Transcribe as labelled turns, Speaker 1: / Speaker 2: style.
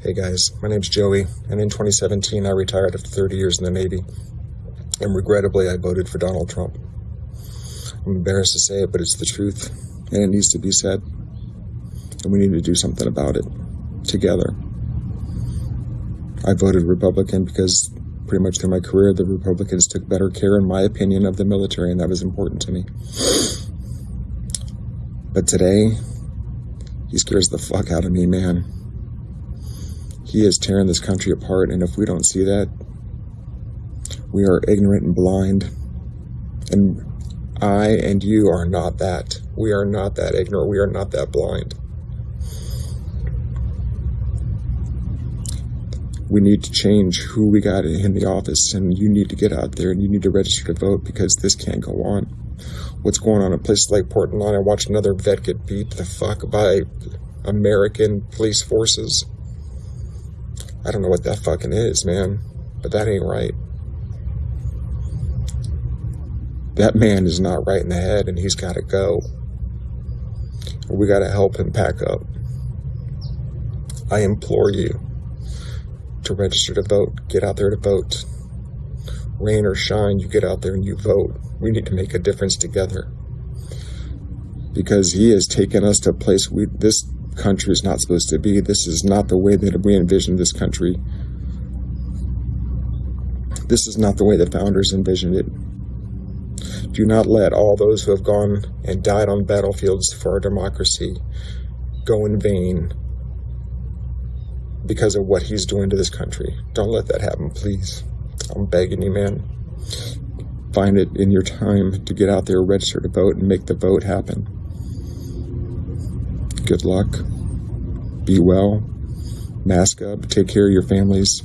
Speaker 1: Hey guys, my name's Joey, and in 2017 I retired after 30 years in the Navy, and regrettably I voted for Donald Trump. I'm embarrassed to say it, but it's the truth, and it needs to be said, and we need to do something about it together. I voted Republican because pretty much through my career the Republicans took better care, in my opinion, of the military, and that was important to me. But today, he scares the fuck out of me, man. He is tearing this country apart, and if we don't see that, we are ignorant and blind. And I and you are not that. We are not that ignorant. We are not that blind. We need to change who we got in the office, and you need to get out there and you need to register to vote because this can't go on. What's going on in places like Portland? I watched another vet get beat the fuck by American police forces. I don't know what that fucking is, man, but that ain't right. That man is not right in the head and he's got to go. We got to help him pack up. I implore you to register to vote. Get out there to vote. Rain or shine, you get out there and you vote. We need to make a difference together. Because he has taken us to a place we this country is not supposed to be. This is not the way that we envisioned this country. This is not the way the founders envisioned it. Do not let all those who have gone and died on battlefields for our democracy go in vain because of what he's doing to this country. Don't let that happen, please. I'm begging you, man. Find it in your time to get out there, register to vote, and make the vote happen. Good luck. Be well. Mask up. Take care of your families.